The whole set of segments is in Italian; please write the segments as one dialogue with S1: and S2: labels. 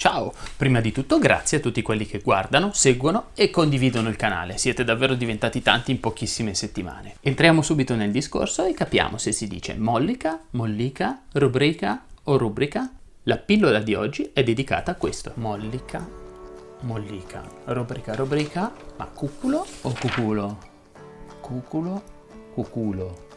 S1: Ciao! Prima di tutto grazie a tutti quelli che guardano, seguono e condividono il canale, siete davvero diventati tanti in pochissime settimane. Entriamo subito nel discorso e capiamo se si dice mollica, mollica, rubrica o rubrica. La pillola di oggi è dedicata a questo. Mollica, mollica, rubrica, rubrica, ma cuculo o cuculo? Cuculo, cuculo.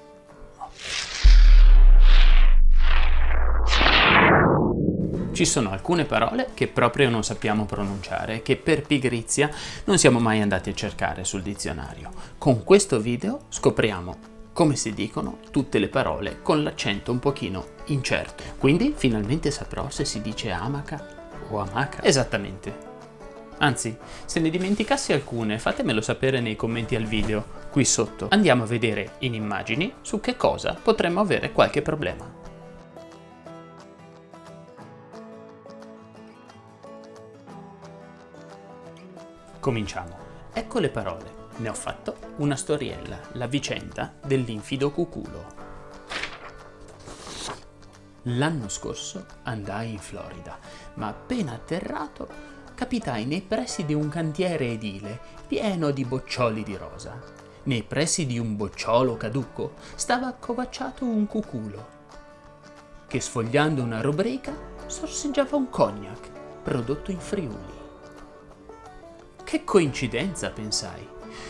S1: Ci sono alcune parole che proprio non sappiamo pronunciare, che per pigrizia non siamo mai andati a cercare sul dizionario. Con questo video scopriamo come si dicono tutte le parole con l'accento un pochino incerto. Quindi finalmente saprò se si dice amaca o amaca. Esattamente. Anzi, se ne dimenticassi alcune, fatemelo sapere nei commenti al video, qui sotto. Andiamo a vedere in immagini su che cosa potremmo avere qualche problema. Cominciamo. Ecco le parole. Ne ho fatto una storiella, la vicenda dell'infido cuculo. L'anno scorso andai in Florida, ma appena atterrato capitai nei pressi di un cantiere edile pieno di boccioli di rosa. Nei pressi di un bocciolo caduco stava accovacciato un cuculo, che sfogliando una rubrica sorseggiava un cognac prodotto in Friuli. Che coincidenza, pensai.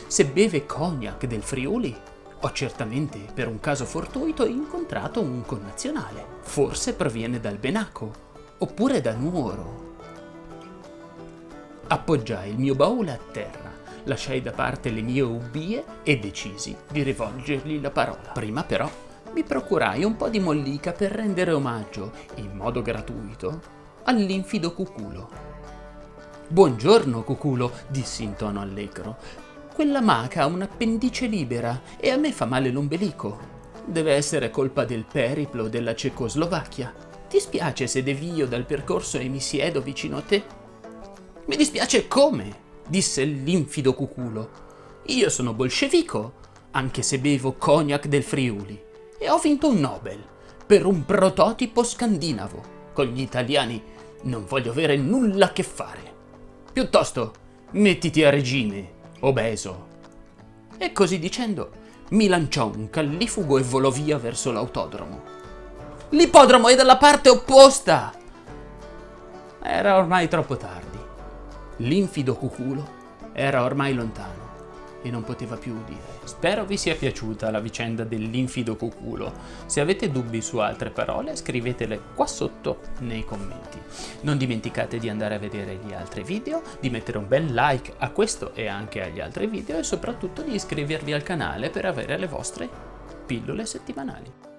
S1: Se beve cognac del Friuli, ho certamente, per un caso fortuito, incontrato un connazionale. Forse proviene dal Benaco, oppure da Nuoro. Appoggiai il mio baule a terra, lasciai da parte le mie ubbie e decisi di rivolgergli la parola. Prima però mi procurai un po' di mollica per rendere omaggio, in modo gratuito, all'infido cuculo. Buongiorno, cuculo, dissi in tono allegro. Quella maca ha un'appendice libera e a me fa male l'ombelico. Deve essere colpa del periplo della Cecoslovacchia. Ti spiace se devio dal percorso e mi siedo vicino a te? Mi dispiace come? disse l'infido cuculo. Io sono bolscevico, anche se bevo cognac del Friuli, e ho vinto un Nobel per un prototipo scandinavo. Con gli italiani non voglio avere nulla a che fare. Piuttosto, mettiti a regime, obeso. E così dicendo, mi lanciò un callifugo e volò via verso l'autodromo. L'ippodromo è dalla parte opposta! Era ormai troppo tardi. L'infido cuculo era ormai lontano e non poteva più udire. Spero vi sia piaciuta la vicenda dell'infido cuculo. Se avete dubbi su altre parole scrivetele qua sotto nei commenti. Non dimenticate di andare a vedere gli altri video, di mettere un bel like a questo e anche agli altri video e soprattutto di iscrivervi al canale per avere le vostre pillole settimanali.